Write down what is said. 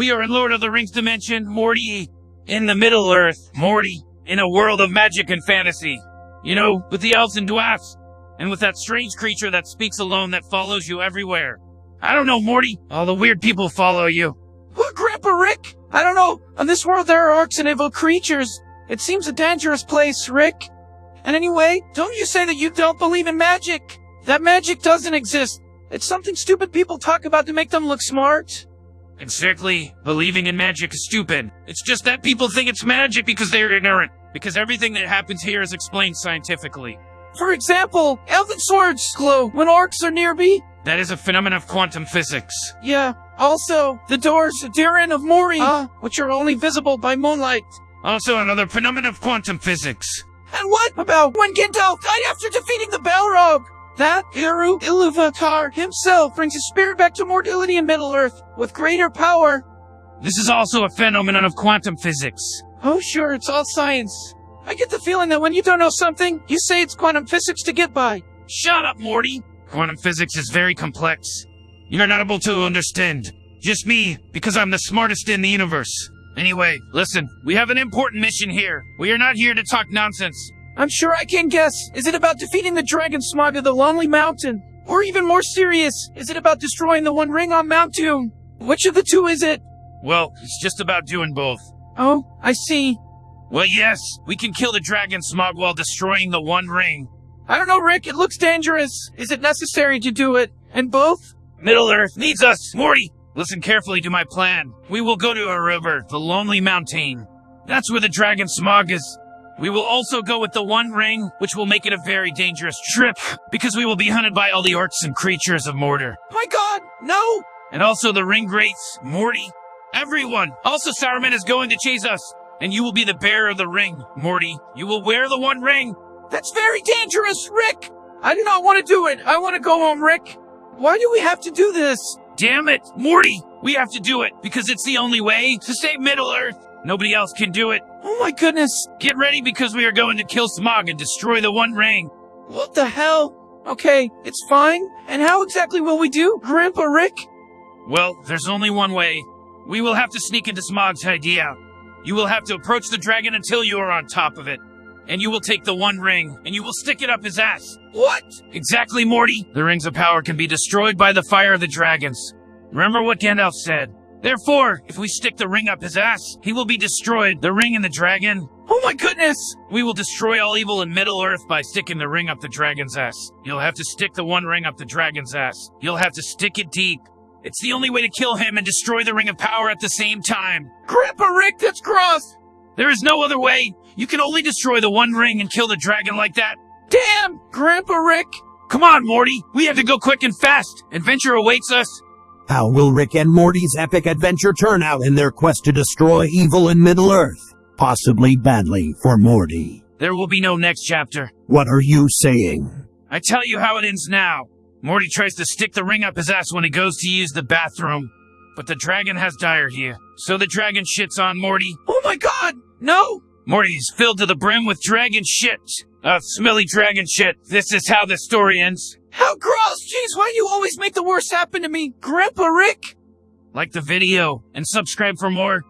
We are in Lord of the Rings dimension, Morty in the Middle Earth, Morty in a world of magic and fantasy. You know, with the elves and dwarfs, and with that strange creature that speaks alone that follows you everywhere. I don't know, Morty. All the weird people follow you. What, Grandpa Rick? I don't know. On this world, there are orcs and evil creatures. It seems a dangerous place, Rick. And anyway, don't you say that you don't believe in magic? That magic doesn't exist. It's something stupid people talk about to make them look smart. Exactly. Believing in magic is stupid. It's just that people think it's magic because they're ignorant. Because everything that happens here is explained scientifically. For example, elven swords glow when orcs are near me. That is a phenomenon of quantum physics. Yeah. Also, the doors Durin of Moria, uh, which are only visible by moonlight. Also another phenomenon of quantum physics. And what about when Gandalf died after defeating the Balrog? That Eru Iluvatar himself brings his spirit back to mortality in Middle-earth with greater power. This is also a phenomenon of quantum physics. Oh sure, it's all science. I get the feeling that when you don't know something, you say it's quantum physics to get by. Shut up, Morty! Quantum physics is very complex. You're not able to understand. Just me, because I'm the smartest in the universe. Anyway, listen, we have an important mission here. We are not here to talk nonsense. I'm sure I can guess. Is it about defeating the dragon Smaug of the Lonely Mountain? Or even more serious, is it about destroying the One Ring on Mount Doom? Which of the two is it? Well, it's just about doing both. Oh, I see. Well, yes, we can kill the dragon Smaug while destroying the One Ring. I don't know, Rick. It looks dangerous. Is it necessary to do it? And both? Middle Earth needs us. Morty, listen carefully to my plan. We will go to a river, the Lonely Mountain. That's where the dragon Smaug is. We will also go with the One Ring, which will make it a very dangerous trip, because we will be hunted by all the orcs and creatures of Mordor. My god, no! And also the Ringwraiths, Morty, everyone. Also Saruman is going to chase us, and you will be the bearer of the ring, Morty. You will wear the One Ring. That's very dangerous, Rick! I do not want to do it. I want to go home, Rick. Why do we have to do this? Damn it, Morty! We have to do it because it's the only way to save Middle Earth. Nobody else can do it. Oh my goodness. Get ready because we are going to kill Smaug and destroy the One Ring. What the hell? Okay, it's fine. And how exactly will we do, Grandpa Rick? Well, there's only one way. We will have to sneak into Smaug's hideout. You will have to approach the dragon until you are on top of it. And you will take the One Ring, and you will stick it up his ass. What? Exactly, Morty. The Rings of Power can be destroyed by the fire of the dragons. Remember what Gandalf said. Therefore, if we stick the ring up his ass, he will be destroyed. The ring and the dragon. Oh my goodness! We will destroy all evil in Middle Earth by sticking the ring up the dragon's ass. You'll have to stick the one ring up the dragon's ass. You'll have to stick it deep. It's the only way to kill him and destroy the ring of power at the same time. Grandpa Rick, that's gross! There is no other way. You can only destroy the one ring and kill the dragon like that. Damn! Grandpa Rick! Come on, Morty! We have to go quick and fast! Adventure awaits us! How will Rick and Morty's epic adventure turn out in their quest to destroy evil in Middle Earth? Possibly badly for Morty. There will be no next chapter. What are you saying? I tell you how it ends now. Morty tries to stick the ring up his ass when he goes to use the bathroom. But the dragon has diarrhea, so the dragon shits on Morty. Oh my god! No! Morty is filled to the brim with dragon shit. Uh, smelly dragon shit. This is how the story ends. How gross! Jeez, why do you always make the worst happen to me? Grandpa Rick? Like the video and subscribe for more.